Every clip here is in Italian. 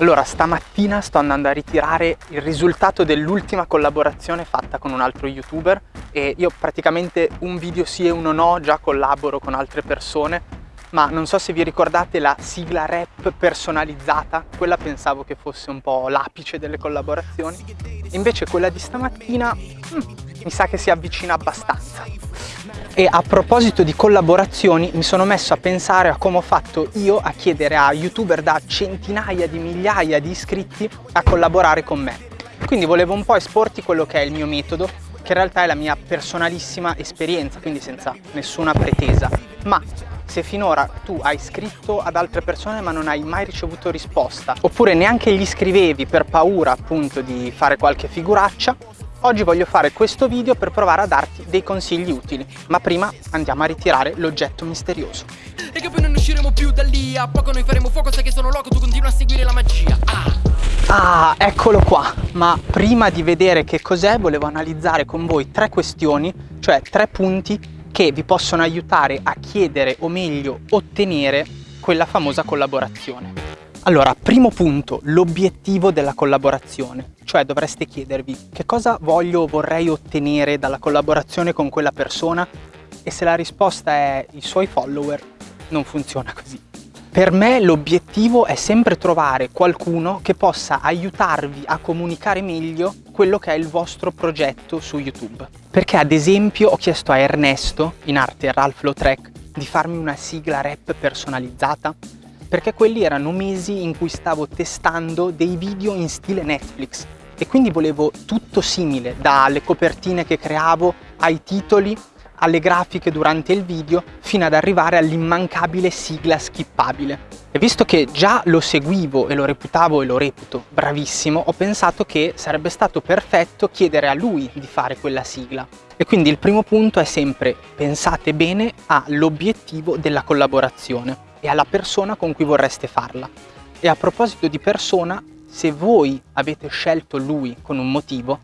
Allora, stamattina sto andando a ritirare il risultato dell'ultima collaborazione fatta con un altro youtuber e io praticamente un video sì e uno no, già collaboro con altre persone, ma non so se vi ricordate la sigla rap personalizzata, quella pensavo che fosse un po' l'apice delle collaborazioni, invece quella di stamattina hmm, mi sa che si avvicina abbastanza. E a proposito di collaborazioni mi sono messo a pensare a come ho fatto io a chiedere a youtuber da centinaia di migliaia di iscritti a collaborare con me. Quindi volevo un po' esporti quello che è il mio metodo, che in realtà è la mia personalissima esperienza, quindi senza nessuna pretesa. Ma se finora tu hai scritto ad altre persone ma non hai mai ricevuto risposta, oppure neanche gli scrivevi per paura appunto di fare qualche figuraccia, Oggi voglio fare questo video per provare a darti dei consigli utili, ma prima andiamo a ritirare l'oggetto misterioso. E che poi non usciremo più da lì, a poco noi faremo fuoco, sai che sono loco, tu continua a seguire la magia. Ah. ah, eccolo qua, ma prima di vedere che cos'è volevo analizzare con voi tre questioni, cioè tre punti che vi possono aiutare a chiedere o meglio ottenere quella famosa collaborazione. Allora, primo punto, l'obiettivo della collaborazione, cioè dovreste chiedervi che cosa voglio o vorrei ottenere dalla collaborazione con quella persona e se la risposta è i suoi follower, non funziona così. Per me l'obiettivo è sempre trovare qualcuno che possa aiutarvi a comunicare meglio quello che è il vostro progetto su YouTube. Perché ad esempio ho chiesto a Ernesto, in arte Ralph Lautrec, di farmi una sigla rap personalizzata perché quelli erano mesi in cui stavo testando dei video in stile Netflix. E quindi volevo tutto simile, dalle copertine che creavo ai titoli, alle grafiche durante il video, fino ad arrivare all'immancabile sigla skippabile. E visto che già lo seguivo e lo reputavo e lo reputo bravissimo, ho pensato che sarebbe stato perfetto chiedere a lui di fare quella sigla. E quindi il primo punto è sempre pensate bene all'obiettivo della collaborazione e alla persona con cui vorreste farla. E a proposito di persona, se voi avete scelto lui con un motivo,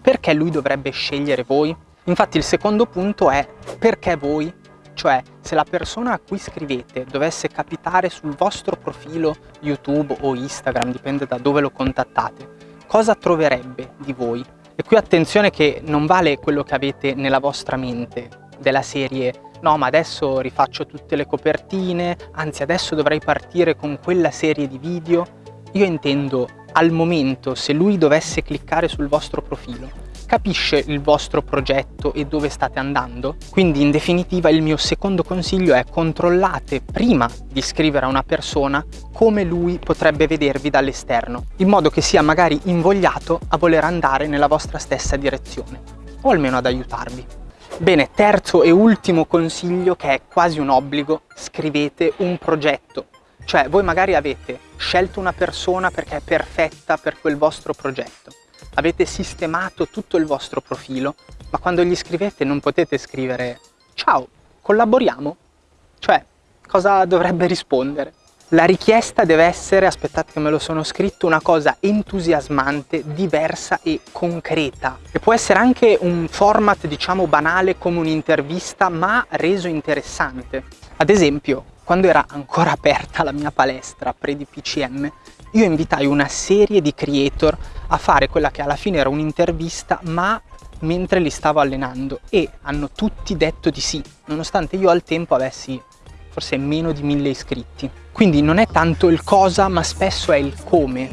perché lui dovrebbe scegliere voi? Infatti il secondo punto è perché voi? Cioè, se la persona a cui scrivete dovesse capitare sul vostro profilo YouTube o Instagram, dipende da dove lo contattate, cosa troverebbe di voi? E qui attenzione che non vale quello che avete nella vostra mente, della serie no ma adesso rifaccio tutte le copertine, anzi adesso dovrei partire con quella serie di video. Io intendo al momento se lui dovesse cliccare sul vostro profilo, capisce il vostro progetto e dove state andando? Quindi in definitiva il mio secondo consiglio è controllate prima di scrivere a una persona come lui potrebbe vedervi dall'esterno, in modo che sia magari invogliato a voler andare nella vostra stessa direzione, o almeno ad aiutarvi. Bene, terzo e ultimo consiglio che è quasi un obbligo, scrivete un progetto. Cioè voi magari avete scelto una persona perché è perfetta per quel vostro progetto. Avete sistemato tutto il vostro profilo, ma quando gli scrivete non potete scrivere ciao, collaboriamo? Cioè, cosa dovrebbe rispondere? La richiesta deve essere, aspettate che me lo sono scritto, una cosa entusiasmante, diversa e concreta. E può essere anche un format, diciamo, banale come un'intervista, ma reso interessante. Ad esempio, quando era ancora aperta la mia palestra pre-DPCM, io invitai una serie di creator a fare quella che alla fine era un'intervista, ma mentre li stavo allenando e hanno tutti detto di sì, nonostante io al tempo avessi forse meno di mille iscritti. Quindi non è tanto il cosa, ma spesso è il come.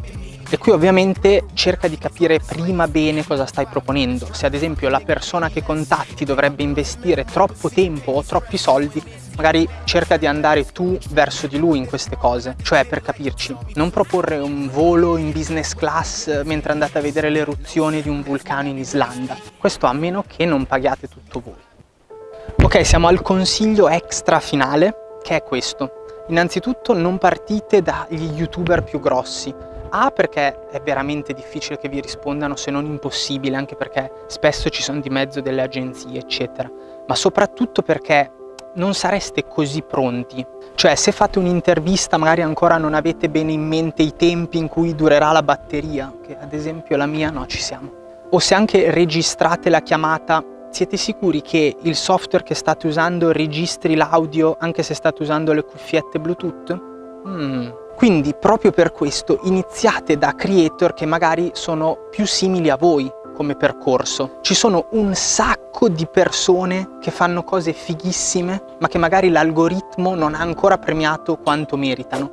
E qui ovviamente cerca di capire prima bene cosa stai proponendo. Se ad esempio la persona che contatti dovrebbe investire troppo tempo o troppi soldi, magari cerca di andare tu verso di lui in queste cose. Cioè, per capirci, non proporre un volo in business class mentre andate a vedere l'eruzione di un vulcano in Islanda. Questo a meno che non paghiate tutto voi. Ok, siamo al consiglio extra finale che è questo. Innanzitutto non partite dagli youtuber più grossi. A perché è veramente difficile che vi rispondano se non impossibile, anche perché spesso ci sono di mezzo delle agenzie, eccetera. Ma soprattutto perché non sareste così pronti. Cioè, se fate un'intervista magari ancora non avete bene in mente i tempi in cui durerà la batteria, che ad esempio la mia no, ci siamo. O se anche registrate la chiamata siete sicuri che il software che state usando registri l'audio anche se state usando le cuffiette Bluetooth? Mm. Quindi proprio per questo iniziate da creator che magari sono più simili a voi come percorso. Ci sono un sacco di persone che fanno cose fighissime ma che magari l'algoritmo non ha ancora premiato quanto meritano.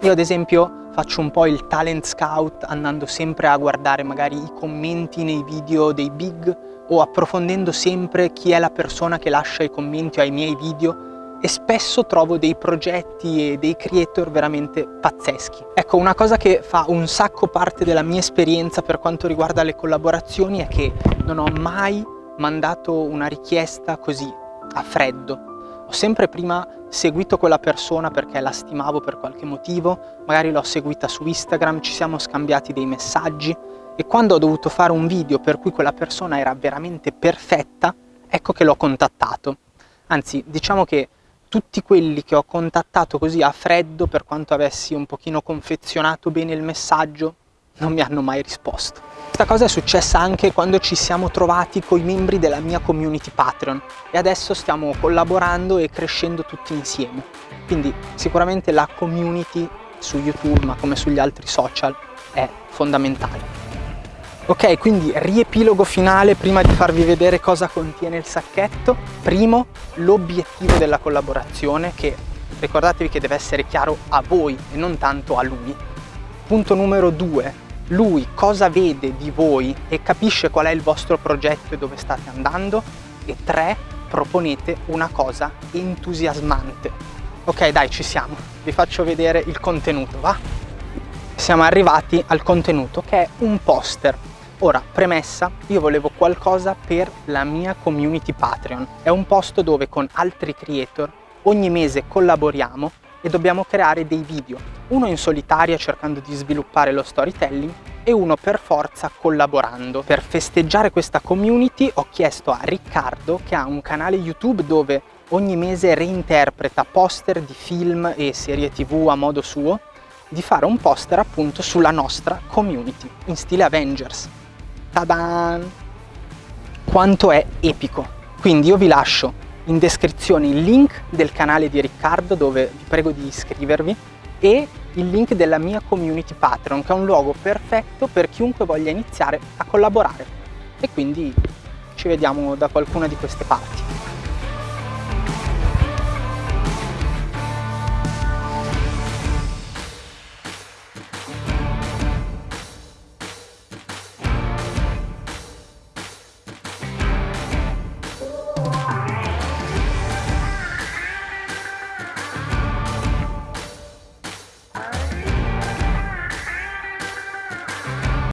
Io ad esempio faccio un po' il talent scout andando sempre a guardare magari i commenti nei video dei big o approfondendo sempre chi è la persona che lascia i commenti ai miei video e spesso trovo dei progetti e dei creator veramente pazzeschi. Ecco, una cosa che fa un sacco parte della mia esperienza per quanto riguarda le collaborazioni è che non ho mai mandato una richiesta così a freddo. Ho sempre prima seguito quella persona perché la stimavo per qualche motivo, magari l'ho seguita su Instagram, ci siamo scambiati dei messaggi e quando ho dovuto fare un video per cui quella persona era veramente perfetta, ecco che l'ho contattato. Anzi, diciamo che tutti quelli che ho contattato così a freddo, per quanto avessi un pochino confezionato bene il messaggio, non mi hanno mai risposto. Questa cosa è successa anche quando ci siamo trovati con i membri della mia community Patreon e adesso stiamo collaborando e crescendo tutti insieme. Quindi sicuramente la community su YouTube, ma come sugli altri social, è fondamentale. Ok, quindi riepilogo finale prima di farvi vedere cosa contiene il sacchetto. Primo, l'obiettivo della collaborazione che ricordatevi che deve essere chiaro a voi e non tanto a lui. Punto numero due, lui cosa vede di voi e capisce qual è il vostro progetto e dove state andando. E tre, proponete una cosa entusiasmante. Ok, dai, ci siamo. Vi faccio vedere il contenuto, va? Siamo arrivati al contenuto che è un poster Ora, premessa, io volevo qualcosa per la mia community Patreon. È un posto dove con altri creator ogni mese collaboriamo e dobbiamo creare dei video, uno in solitaria cercando di sviluppare lo storytelling e uno per forza collaborando. Per festeggiare questa community ho chiesto a Riccardo, che ha un canale YouTube dove ogni mese reinterpreta poster di film e serie tv a modo suo, di fare un poster appunto sulla nostra community, in stile Avengers. Tadan! Quanto è epico! Quindi io vi lascio in descrizione il link del canale di Riccardo dove vi prego di iscrivervi e il link della mia community Patreon che è un luogo perfetto per chiunque voglia iniziare a collaborare e quindi ci vediamo da qualcuna di queste parti.